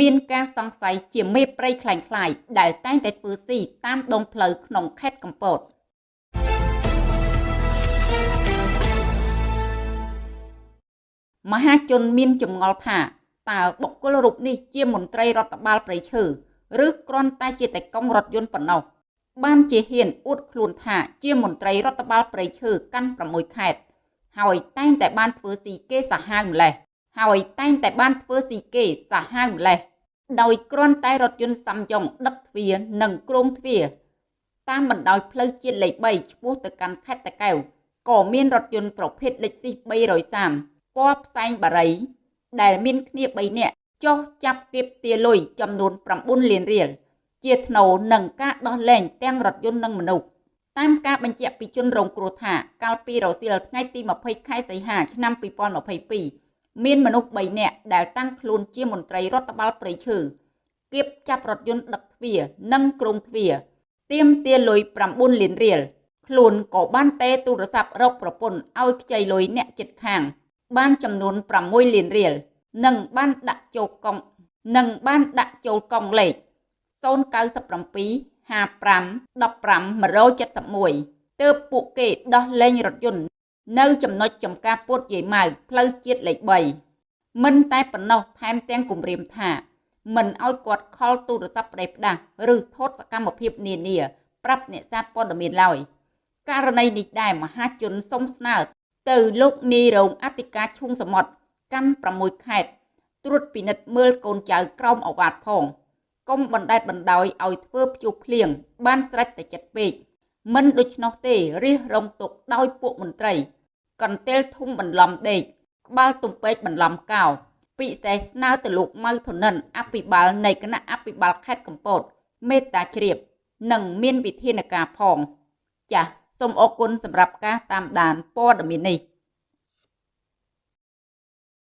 មានការសង្ស័យជាមេព្រៃខ្លាំងខ្លាយដែលតែងតែធ្វើស៊ីតាមដងផ្លូវក្នុងខេត្តកំពតមហាជនមានចម្ងល់ថាតើបុគ្គលរូបនេះជាមន្ត្រីរដ្ឋបាលព្រៃឈើឬគ្រាន់តែជាតេកុងរថយន្តប៉ុណ្ណោះបានជាហ៊ានអួតខ្លួនថាជាមន្ត្រីរដ្ឋបាលព្រៃឈើកាន់6ខេត្តហើយតែងតែបានធ្វើស៊ីគេសាហាវម្លេះ ហើយតែងតែបានធ្វើស៊ីគេសាហាវម្លេះដោយគ្រាន់តែរថយន្តសាំយ៉ុងដឹកទ្វារនិងគ្រោងទ្វារតាមបណ្ដោយផ្លូវជាតិលេខ3ឆ្ពោះទៅកាន់ខេត្តតាកែវក៏មានរថយន្តប្រភេទលេខស៊ី330ពណ៌ផ្សែងបារីដែលមានគ្នា3នាក់ចុះចាប់ទៀបទាលុយចំនួន9លានរៀលជាថ្នូរនឹងការដោះលែងទាំងរថយន្តនិងមនុស្សតាមការបញ្ជាក់ពីជនរងគ្រោះថាកាលពីរសៀលថ្ងៃទី20ខែសីហាឆ្នាំ2022 មានមនុស្ស3នាក់ដែលតាំងខ្លួនជាមន្ត្រីរដ្ឋបាលព្រៃឈើគៀបចាប់រថយន្តដឹកទ្វារនិងគ្រោងទ្វារទៀមទាលុយ9លានរៀលខ្លួនក៏បានតេទូរស័ព្ទរកប្រពន្ធឲ្យខ្ចីលុយអ្នកចិត្តខាង បានចំនួន6លានរៀលនិងបានដាក់ចូលកង់និងបានដាក់ចូលកង់លេខ097 55 15 171ទើបពួកគេដោះលែងរថយន្ត នៅចំណុចចំការពុតយាយម៉ៅផ្លូវជាតិលេខ3មិនតែប៉ុណ្ណោះថែមទាំងគម្រាមថាមិនឲ្យគាត់ខលទូរស័ព្ទផ្ដេសផ្ដាស់ឬថតសកម្មភាពនានាប្រាប់អ្នកសារព័ត៌មានឡើយករណីនេះដែរមហាជនសុំស្នើទៅលោកនាយរងអធិការឈុងសមុទ្រកាន់6ខេត្តត្រួតពិនិត្យមើលកូនចៅក្រោមអវ៉ាតផងកុំបណ្តែតបណ្ដោយឲ្យធ្វើភ្ជុះភ្លៀងបានស្រេចតែចិត្តពេក មិនដូច្នោះទេរិះរងទុកដោយពួកមន្ត្រី កន្ទេលធំបន្លំដេកក្បាលទំពេកបន្លំកោពិសេសស្នើទៅលោកម៉ៅធនិនអភិបាលនៃគណៈអភិបាលខេត្តកំពត មេត្តាជ្រាប និងមានវិធានការផង ចាសសូមអរគុណសម្រាប់ការតាមដានព័ត៌មាននេះ